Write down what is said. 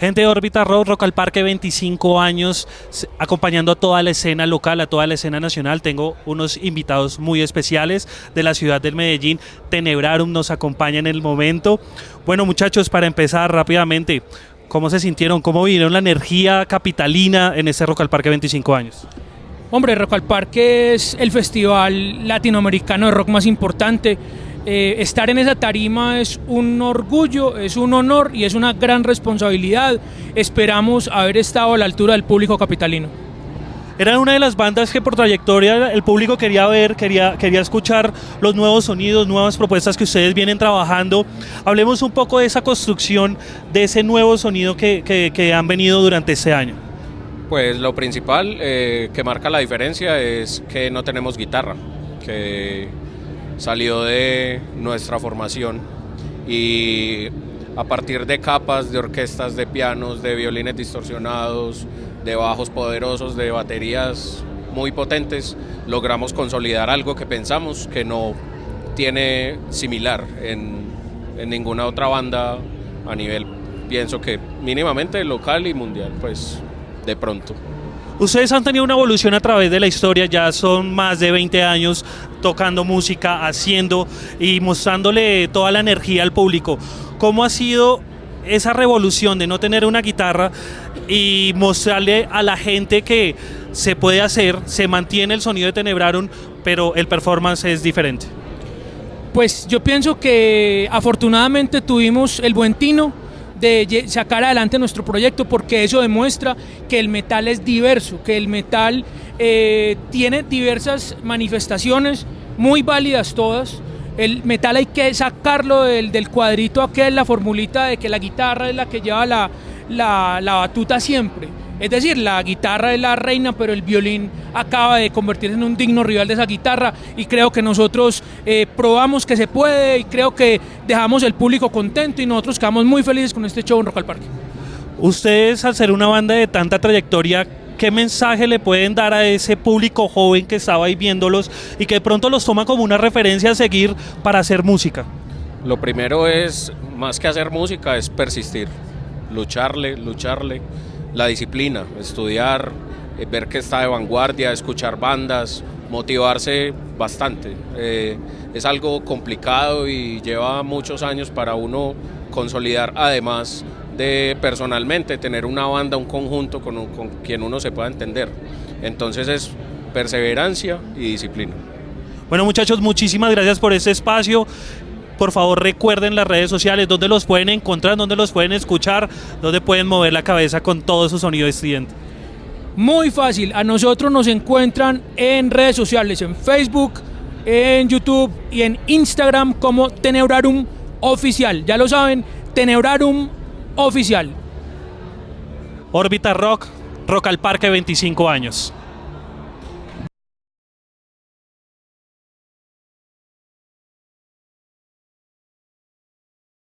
gente de Órbita Rock, Rock al Parque, 25 años, acompañando a toda la escena local, a toda la escena nacional. Tengo unos invitados muy especiales de la ciudad del Medellín. Tenebrarum nos acompaña en el momento. Bueno, muchachos, para empezar rápidamente, ¿cómo se sintieron? ¿Cómo vivieron la energía capitalina en este Rock al Parque 25 años? Hombre, Rock al Parque es el festival latinoamericano de rock más importante eh, estar en esa tarima es un orgullo, es un honor y es una gran responsabilidad. Esperamos haber estado a la altura del público capitalino. Era una de las bandas que por trayectoria el público quería ver, quería, quería escuchar los nuevos sonidos, nuevas propuestas que ustedes vienen trabajando. Hablemos un poco de esa construcción, de ese nuevo sonido que, han venido durante este año. Pues lo principal eh, que marca la diferencia es que no tenemos guitarra, que salió de nuestra formación y a partir de capas de orquestas de pianos, de violines distorsionados, de bajos poderosos, de baterías muy potentes, logramos consolidar algo que pensamos que no tiene similar en, en ninguna otra banda a nivel, pienso que mínimamente local y mundial, pues de pronto. Ustedes han tenido una evolución a través de la historia, ya son más de 20 años tocando música, haciendo y mostrándole toda la energía al público. ¿Cómo ha sido esa revolución de no tener una guitarra y mostrarle a la gente que se puede hacer, se mantiene el sonido de Tenebraron, pero el performance es diferente? Pues yo pienso que afortunadamente tuvimos el buen tino de sacar adelante nuestro proyecto porque eso demuestra que el metal es diverso, que el metal eh, tiene diversas manifestaciones, muy válidas todas. El metal hay que sacarlo del, del cuadrito aquel, la formulita de que la guitarra es la que lleva la, la, la batuta siempre es decir, la guitarra es la reina, pero el violín acaba de convertirse en un digno rival de esa guitarra y creo que nosotros eh, probamos que se puede y creo que dejamos el público contento y nosotros quedamos muy felices con este show en Rock al Parque. Ustedes, al ser una banda de tanta trayectoria, ¿qué mensaje le pueden dar a ese público joven que estaba ahí viéndolos y que de pronto los toma como una referencia a seguir para hacer música? Lo primero es, más que hacer música, es persistir, lucharle, lucharle la disciplina, estudiar, eh, ver que está de vanguardia, escuchar bandas, motivarse bastante. Eh, es algo complicado y lleva muchos años para uno consolidar, además de personalmente tener una banda, un conjunto con, con quien uno se pueda entender. Entonces es perseverancia y disciplina. Bueno muchachos, muchísimas gracias por este espacio por favor recuerden las redes sociales, donde los pueden encontrar, donde los pueden escuchar, donde pueden mover la cabeza con todo su sonido estudiante. Muy fácil, a nosotros nos encuentran en redes sociales, en Facebook, en YouTube y en Instagram como Tenebrarum Oficial. Ya lo saben, Tenebrarum Oficial. Órbita Rock, Rock al Parque 25 años.